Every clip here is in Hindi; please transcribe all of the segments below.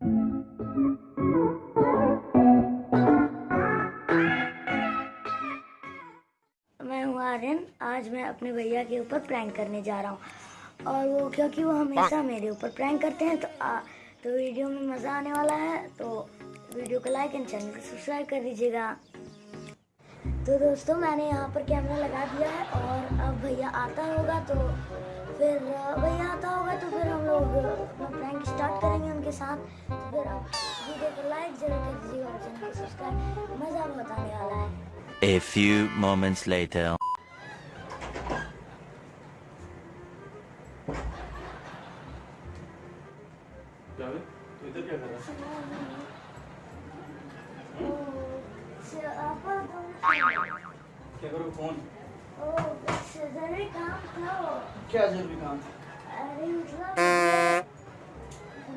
मैं हूँ आर्यन। आज मैं अपने भैया के ऊपर प्रैंक करने जा रहा हूँ। और वो क्योंकि वो हमेशा मेरे ऊपर प्रैंक करते हैं तो आ, तो वीडियो में मज़ा आने वाला है तो वीडियो को लाइक एंड चैनल को सब्सक्राइब कर दीजिएगा। तो दोस्तों मैंने यहाँ पर कैमरा लगा दिया है और अब भैया आता होगा तो फिर भैया आता होगा तो फिर हम लोग अपना स्टार्ट करेंगे उनके साथ। तो फिर आप वीडियो को लाइक ज़रूर कर दीजिएगा और चैनल को सब्सक्राइब मज़ा बहुत आने वाला है। A few moments later. क्या इधर क्या कर रहा है? क्या करो फ़ोन? ज़रूरी काम था क्या ज़रूरी काम था? अरे मतलब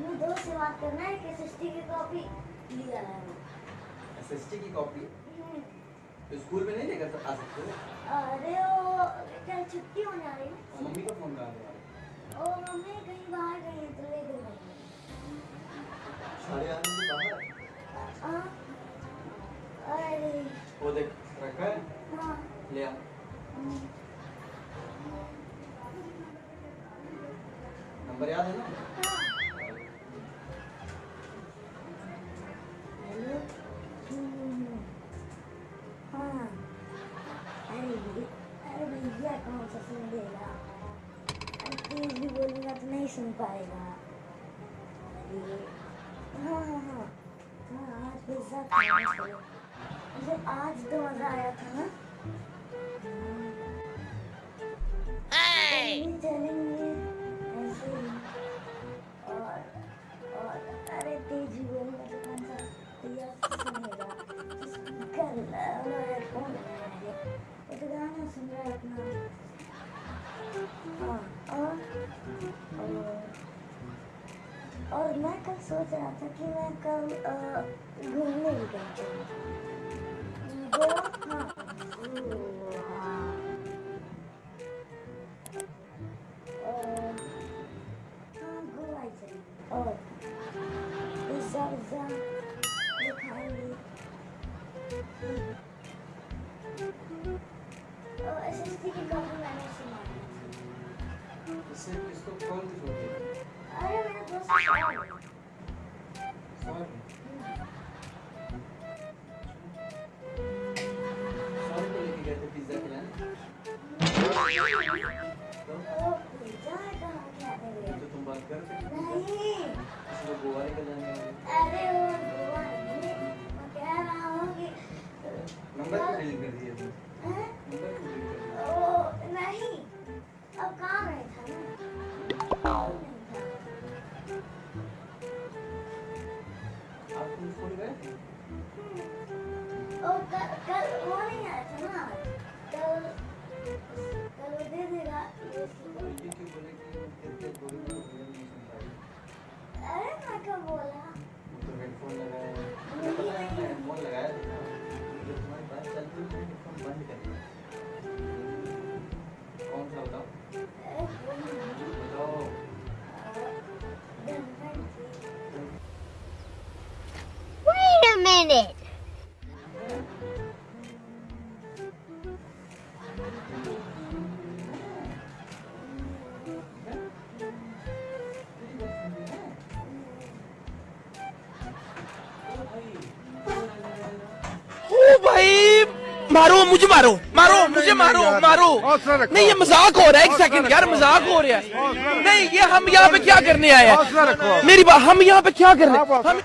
दोस्त से बात करना है कि एसएसटी की कॉपी लिया है। एसएसटी की कॉपी? तो स्कूल में नहीं लेकर आ सकते अरे वो कल छुट्टी होने वाली है। मम्मी का फ़ोन कहाँ है? ओ मम्मी कहीं बाहर गई है तो ले गई आने के बाहर? हाँ। अरे। वो देख रखा है? हाँ। ले आ। नंबर याद है ना? पाएगा। अरे हाँ हाँ हाँ। हाँ आज पिज्जा खाना चलो मुझे आज तो मज़ा आया था ना। चलेंगे मैं कल सोच रहा था कि मैं कल अ, घूमने भी कहीं चलूँ गोवा हाँ ओ, हाँ और हाँ गोवा ही चलेंगे और पिज़्ज़ा विज़्ज़ा ये खाएँगे और एसएसटी की कॉपी मैंने सुना इससे किसको कौन की छोटी अरे मेरे दोस्त नंबर क्यों डिलीट कर दिया minute. ओ भाई मारो मुझे मारो मारो मुझे मारो मारो। नहीं ये मज़ाक हो रहा है एक सेकंड यार मज़ाक हो रहा है। नहीं ये हम यहाँ पे क्या करने आए हैं? मेरी बात हम यहाँ पे क्या करने हम अब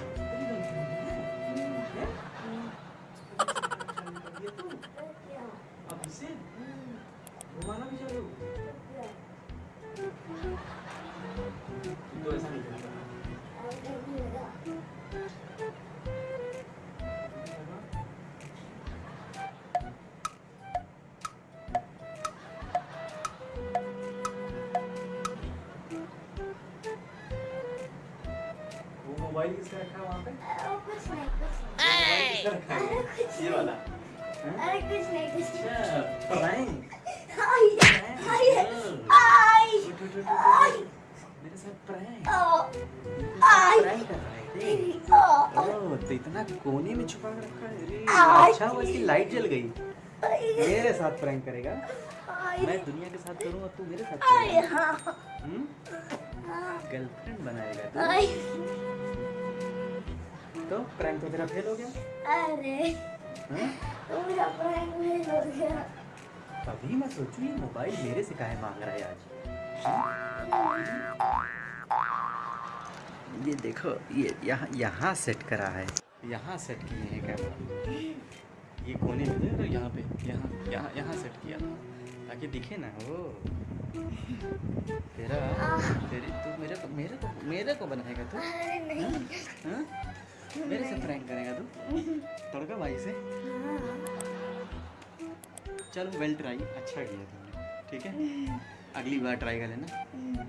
मोबाइल किसका रखा है वहाँ पे? कुछ नहीं कुछ नहीं। ये वाला। अरे कुछ नहीं कुछ नहीं। अच्छा आई आई आई आई मेरे साथ प्रैंक कर रहा है तो इतना कोने में छुपा रखा है? अच्छा वो इसकी लाइट जल गई। मेरे साथ प्रैंक करेगा। मैं दुनिया के साथ करूँ और तू मेरे साथ करेगा हम्म? गर्लफ्रेंड बनाएगा तू तो प्रैंक तो तेरा फेल हो गया? अरे? तो मेरा प्रैंक फेल हो गया। तभी मैं सोचूं ये मोबाइल मेरे से काहे मांग रहा है आज? ये देखो ये यहाँ यहाँ सेट करा है। यहाँ सेट किए हैं कैमरा ये कोने में रहे यहाँ पे यहाँ यहाँ यहाँ सेट किया ताकि दिखे ना वो। तेरा तेरी तू मेरे को मेरे को मेरे को बनाएगा तू। नहीं। हाँ? मेरे से प्रैंक करेगा तू। तड़का भाई से। चलो वेल ट्राई अच्छा किया तुमने ठीक है? अगली बार ट्राई कर लेना।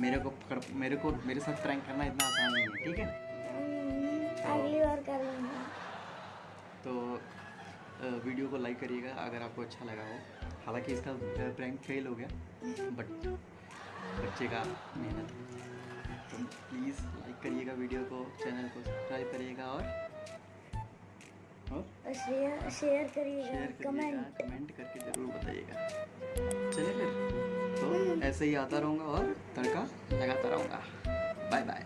मेरे को कर, मेरे को मेरे साथ प्रैंक करना इतना आसान नहीं है ठीक है? अगली बार कर लूँगा। तो वीडियो को लाइक करिएगा अगर आपको अच्छा लगा हो। हालाँकि इसका प्रैंक फेल हो गया बट बच्चे का मेहनत। तो प्लीज़ लाइक करिएगा वीडियो को चैनल को सब्सक्राइब करिएगा और और शेयर शेयर करिएगा कमेंट कमेंट करके ज़रूर बताइएगा। चलिए फिर तो ऐसे ही आता रहूँगा और तड़का लगाता रहूँगा। Bye bye